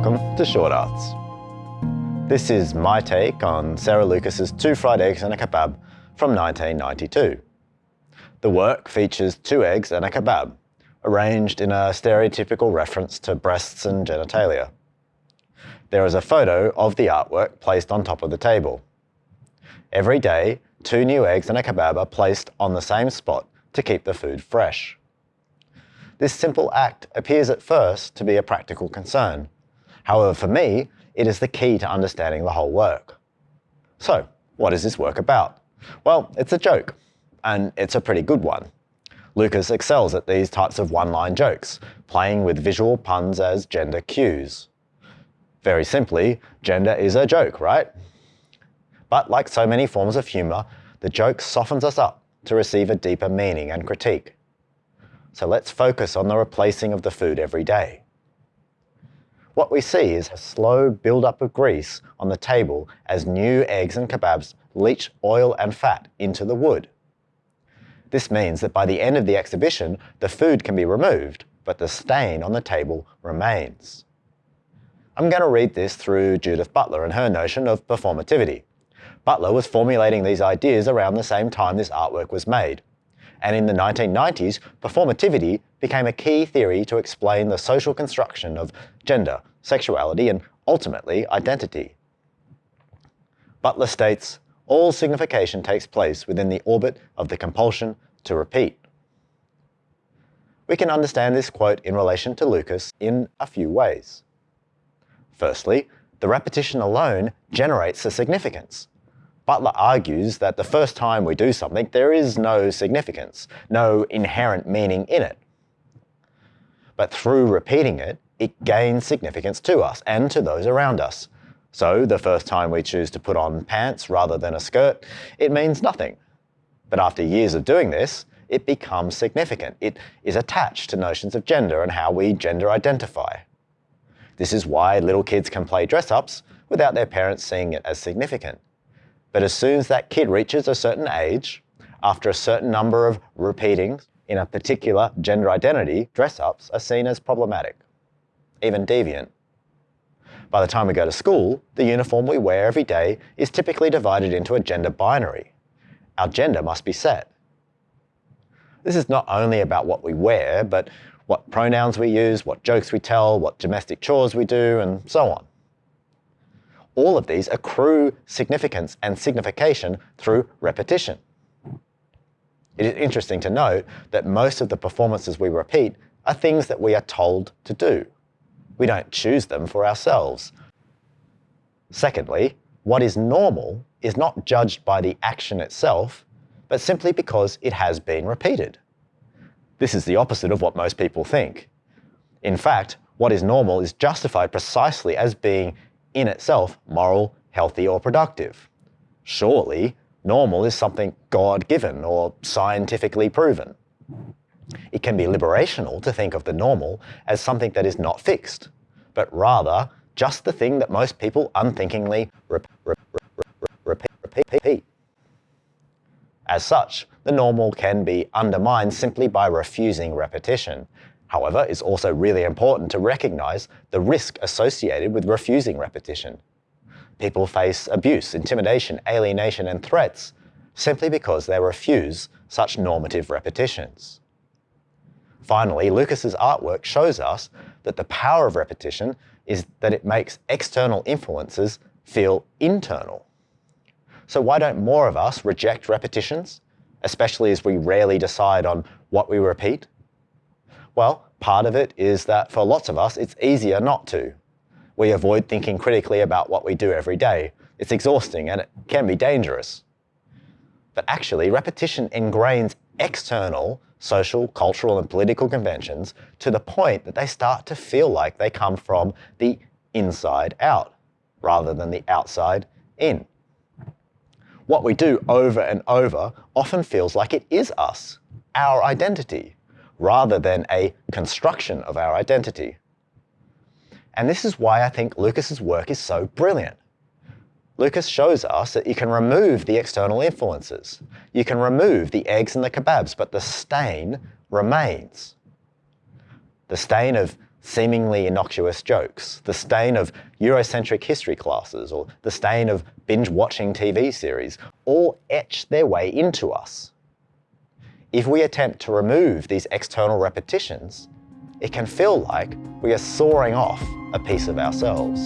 Welcome to Short Arts. This is my take on Sarah Lucas's Two Fried Eggs and a Kebab from 1992. The work features two eggs and a kebab, arranged in a stereotypical reference to breasts and genitalia. There is a photo of the artwork placed on top of the table. Every day, two new eggs and a kebab are placed on the same spot to keep the food fresh. This simple act appears at first to be a practical concern. However, for me, it is the key to understanding the whole work. So, what is this work about? Well, it's a joke, and it's a pretty good one. Lucas excels at these types of one-line jokes, playing with visual puns as gender cues. Very simply, gender is a joke, right? But like so many forms of humour, the joke softens us up to receive a deeper meaning and critique. So let's focus on the replacing of the food every day. What we see is a slow build-up of grease on the table as new eggs and kebabs leach oil and fat into the wood. This means that by the end of the exhibition, the food can be removed, but the stain on the table remains. I'm going to read this through Judith Butler and her notion of performativity. Butler was formulating these ideas around the same time this artwork was made. And in the 1990s, performativity became a key theory to explain the social construction of gender, sexuality, and ultimately identity. Butler states, all signification takes place within the orbit of the compulsion to repeat. We can understand this quote in relation to Lucas in a few ways. Firstly, the repetition alone generates a significance. Butler argues that the first time we do something, there is no significance, no inherent meaning in it. But through repeating it, it gains significance to us and to those around us. So the first time we choose to put on pants rather than a skirt, it means nothing. But after years of doing this, it becomes significant. It is attached to notions of gender and how we gender identify. This is why little kids can play dress-ups without their parents seeing it as significant. But as soon as that kid reaches a certain age, after a certain number of repeatings in a particular gender identity, dress-ups are seen as problematic, even deviant. By the time we go to school, the uniform we wear every day is typically divided into a gender binary. Our gender must be set. This is not only about what we wear, but what pronouns we use, what jokes we tell, what domestic chores we do, and so on. All of these accrue significance and signification through repetition. It is interesting to note that most of the performances we repeat are things that we are told to do. We don't choose them for ourselves. Secondly, what is normal is not judged by the action itself, but simply because it has been repeated. This is the opposite of what most people think. In fact, what is normal is justified precisely as being in itself moral, healthy, or productive. Surely, normal is something God-given or scientifically proven. It can be liberational to think of the normal as something that is not fixed, but rather just the thing that most people unthinkingly rep rep repeat, repeat. As such, the normal can be undermined simply by refusing repetition. However, it's also really important to recognize the risk associated with refusing repetition. People face abuse, intimidation, alienation, and threats simply because they refuse such normative repetitions. Finally, Lucas's artwork shows us that the power of repetition is that it makes external influences feel internal. So why don't more of us reject repetitions, especially as we rarely decide on what we repeat? Well, part of it is that for lots of us, it's easier not to. We avoid thinking critically about what we do every day. It's exhausting and it can be dangerous. But actually, repetition ingrains external social, cultural, and political conventions to the point that they start to feel like they come from the inside out rather than the outside in what we do over and over often feels like it is us, our identity, rather than a construction of our identity. And this is why I think Lucas's work is so brilliant. Lucas shows us that you can remove the external influences. You can remove the eggs and the kebabs, but the stain remains. The stain of seemingly innocuous jokes, the stain of Eurocentric history classes, or the stain of binge-watching TV series, all etch their way into us. If we attempt to remove these external repetitions, it can feel like we are sawing off a piece of ourselves.